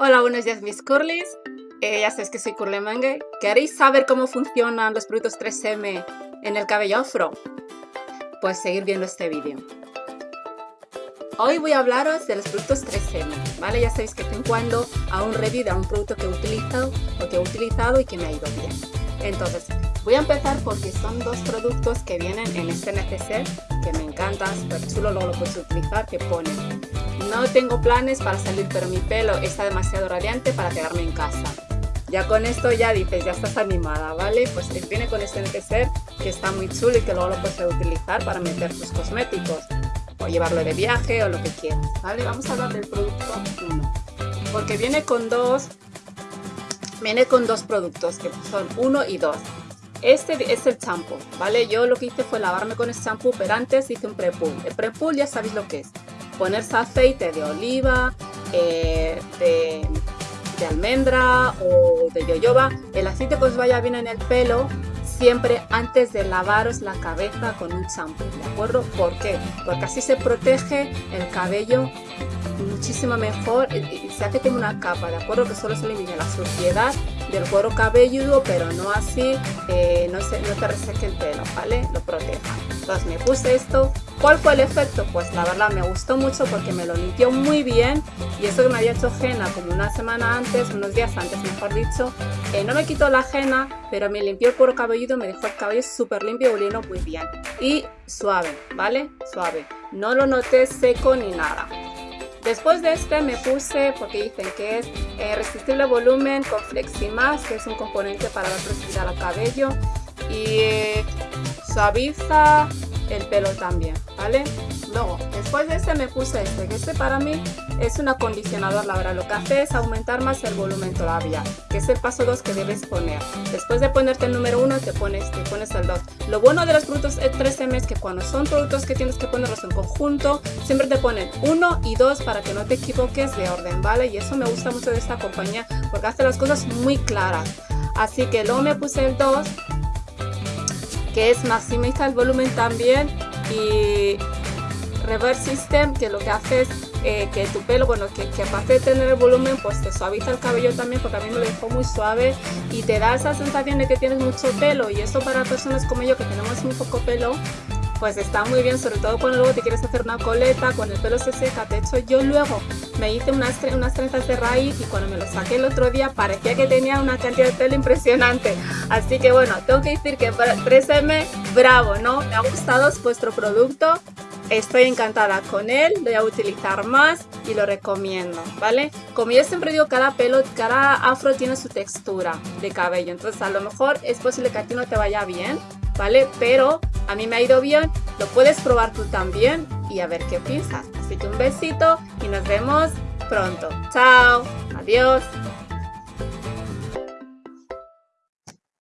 Hola, buenos días mis curlies. Eh, ya sabéis que soy Curly Mangue. ¿Queréis saber cómo funcionan los productos 3M en el cabello afro? Pues seguir viendo este vídeo. Hoy voy a hablaros de los productos 3M, ¿vale? Ya sabéis que estoy cuando a un review de un producto que he utilizado o que he utilizado y que me ha ido bien. Entonces, voy a empezar porque son dos productos que vienen en este neceser me encantan, súper chulo, luego lo puedes utilizar, que pone no tengo planes para salir, pero mi pelo está demasiado radiante para quedarme en casa. Ya con esto ya dices, ya estás animada, ¿vale? Pues viene con este neceser que está muy chulo y que luego lo puedes utilizar para meter tus cosméticos o llevarlo de viaje o lo que quieras, ¿vale? Vamos a hablar del producto 1 porque viene con dos viene con dos productos que son uno y dos este es el champú, ¿vale? Yo lo que hice fue lavarme con el champú, pero antes hice un pre-pull. El pre-pull ya sabéis lo que es ponerse aceite de oliva, eh, de, almendra o de yoyoba, el aceite que os vaya bien en el pelo, siempre antes de lavaros la cabeza con un champú, ¿de acuerdo? ¿Por qué? Porque así se protege el cabello muchísimo mejor y se hace como una capa, ¿de acuerdo? Que solo se elimina la suciedad del cuero cabelludo, pero no así, eh, no, se, no te reseque el pelo, ¿vale? Lo proteja. Entonces me puse esto. ¿Cuál fue el efecto? Pues la verdad me gustó mucho porque me lo limpió muy bien y eso que me había hecho henna como una semana antes, unos días antes mejor dicho, eh, no me quitó la henna, pero me limpió el cuero cabelludo, me dejó el cabello súper limpio, oliendo muy bien. Y suave, ¿vale? Suave. No lo noté seco ni nada. Después de este me puse, porque dicen que es eh, resistible volumen con Fleximax, que es un componente para dar flexibilidad al cabello y eh, suaviza el pelo también, ¿vale? Luego, después de este me puse este, que este para mí es un acondicionador, la verdad, lo que hace es aumentar más el volumen todavía, que es el paso 2 que debes poner. Después de ponerte el número 1 te pones, te pones el 2. Lo bueno de los productos 3M es que cuando son productos que tienes que ponerlos en conjunto, siempre te ponen 1 y 2 para que no te equivoques de orden, ¿vale? Y eso me gusta mucho de esta compañía porque hace las cosas muy claras. Así que luego me puse el 2 que es maximiza el volumen también y Reverse System que lo que hace es eh, que tu pelo, bueno, que, que, aparte de tener el volumen, pues te suaviza el cabello también porque a mí me lo dejó muy suave y te da esa sensación de que tienes mucho pelo y eso para personas como yo que tenemos muy poco pelo, pues está muy bien, sobre todo cuando luego te quieres hacer una coleta, cuando el pelo se seca. De hecho, yo luego me hice unas, unas trenzas de raíz y cuando me lo saqué el otro día parecía que tenía una cantidad de pelo impresionante. Así que bueno, tengo que decir que 3M, bravo, ¿no? Me ha gustado vuestro producto. Estoy encantada con él, lo voy a utilizar más y lo recomiendo, ¿vale? Como yo siempre digo, cada pelo, cada afro tiene su textura de cabello, entonces a lo mejor es posible que a ti no te vaya bien, ¿vale? Pero a mí me ha ido bien, lo puedes probar tú también y a ver qué piensas. Así que un besito y nos vemos pronto. Chao, adiós.